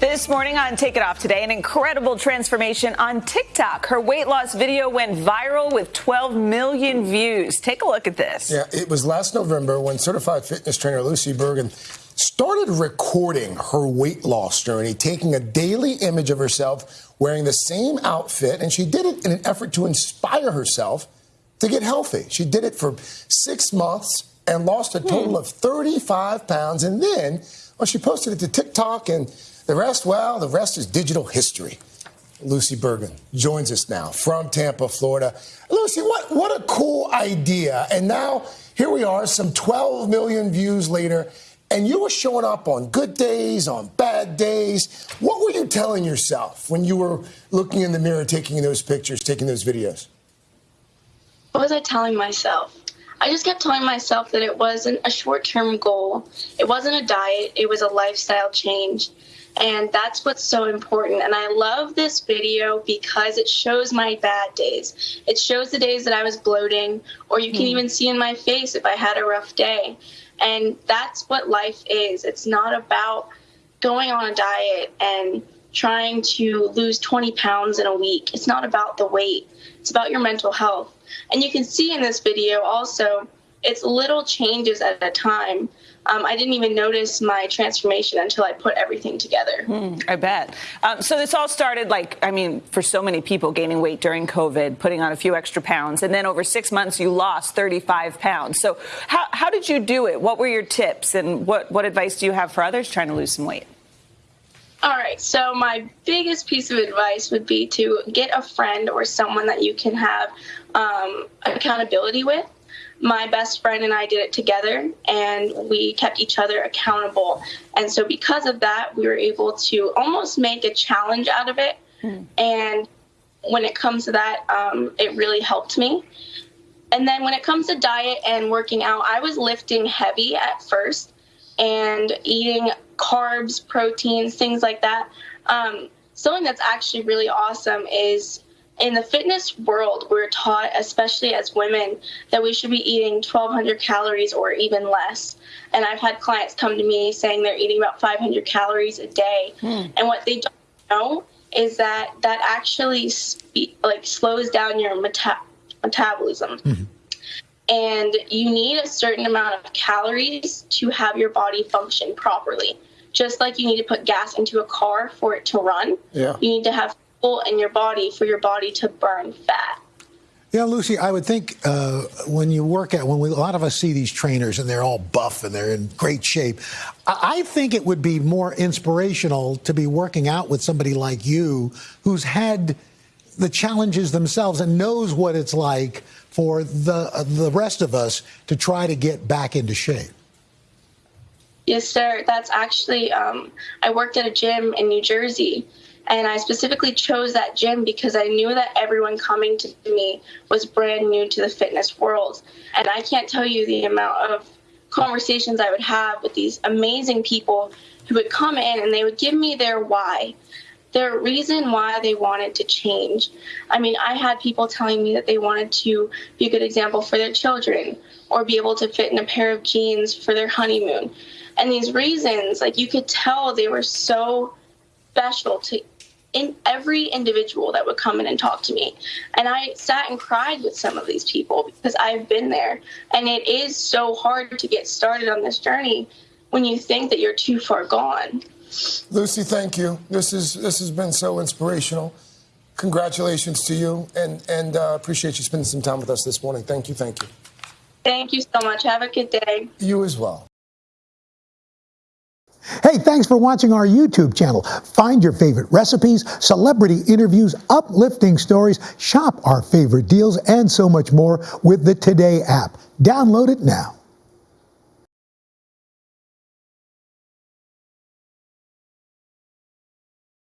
This morning on Take It Off Today, an incredible transformation on TikTok. Her weight loss video went viral with 12 million views. Take a look at this. Yeah, it was last November when certified fitness trainer Lucy Bergen started recording her weight loss journey, taking a daily image of herself wearing the same outfit, and she did it in an effort to inspire herself to get healthy. She did it for six months and lost a total hmm. of 35 pounds, and then well, she posted it to TikTok, and the rest, well, the rest is digital history. Lucy Bergen joins us now from Tampa, Florida. Lucy, what, what a cool idea. And now here we are, some 12 million views later, and you were showing up on good days, on bad days. What were you telling yourself when you were looking in the mirror, taking those pictures, taking those videos? What was I telling myself? I just kept telling myself that it wasn't a short term goal. It wasn't a diet, it was a lifestyle change. And that's what's so important. And I love this video because it shows my bad days. It shows the days that I was bloating, or you can mm. even see in my face if I had a rough day. And that's what life is. It's not about going on a diet and trying to lose 20 pounds in a week. It's not about the weight, it's about your mental health. And you can see in this video also, it's little changes at a time. Um, I didn't even notice my transformation until I put everything together. Mm, I bet. Um, so this all started like, I mean, for so many people gaining weight during COVID, putting on a few extra pounds, and then over six months you lost 35 pounds. So how, how did you do it? What were your tips and what, what advice do you have for others trying to lose some weight? All right, so my biggest piece of advice would be to get a friend or someone that you can have um, accountability with. My best friend and I did it together, and we kept each other accountable. And so, because of that, we were able to almost make a challenge out of it. Mm. And when it comes to that, um, it really helped me. And then, when it comes to diet and working out, I was lifting heavy at first and eating carbs, proteins, things like that. Um, something that's actually really awesome is in the fitness world, we're taught, especially as women, that we should be eating 1,200 calories or even less. And I've had clients come to me saying they're eating about 500 calories a day. Mm. And what they don't know is that that actually spe- like slows down your meta- metabolism. Mm-hmm and you need a certain amount of calories to have your body function properly. Just like you need to put gas into a car for it to run, yeah. you need to have fuel in your body for your body to burn fat. Yeah, Lucy, I would think uh, when you work at, when we, a lot of us see these trainers and they're all buff and they're in great shape, I, I think it would be more inspirational to be working out with somebody like you who's had the challenges themselves and knows what it's like for the uh, the rest of us to try to get back into shape. Yes, sir. That's actually um, I worked at a gym in New Jersey, and I specifically chose that gym because I knew that everyone coming to me was brand new to the fitness world, and I can't tell you the amount of conversations I would have with these amazing people who would come in and they would give me their why their reason why they wanted to change. I mean, I had people telling me that they wanted to be a good example for their children or be able to fit in a pair of jeans for their honeymoon. And these reasons, like you could tell they were so special to in every individual that would come in and talk to me. And I sat and cried with some of these people because I've been there. And it is so hard to get started on this journey when you think that you're too far gone. Lucy, thank you. This is this has been so inspirational. Congratulations to you, and and uh, appreciate you spending some time with us this morning. Thank you, thank you. Thank you so much. Have a good day. You as well. Hey, thanks for watching our YouTube channel. Find your favorite recipes, celebrity interviews, uplifting stories, shop our favorite deals, and so much more with the Today app. Download it now.